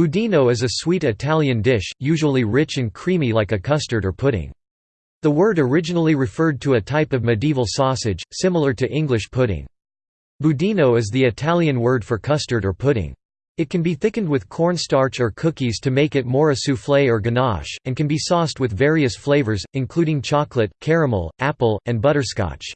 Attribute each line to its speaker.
Speaker 1: Budino is a sweet Italian dish, usually rich and creamy like a custard or pudding. The word originally referred to a type of medieval sausage, similar to English pudding. Budino is the Italian word for custard or pudding. It can be thickened with cornstarch or cookies to make it more a soufflé or ganache, and can be sauced with various flavors, including chocolate, caramel, apple, and butterscotch.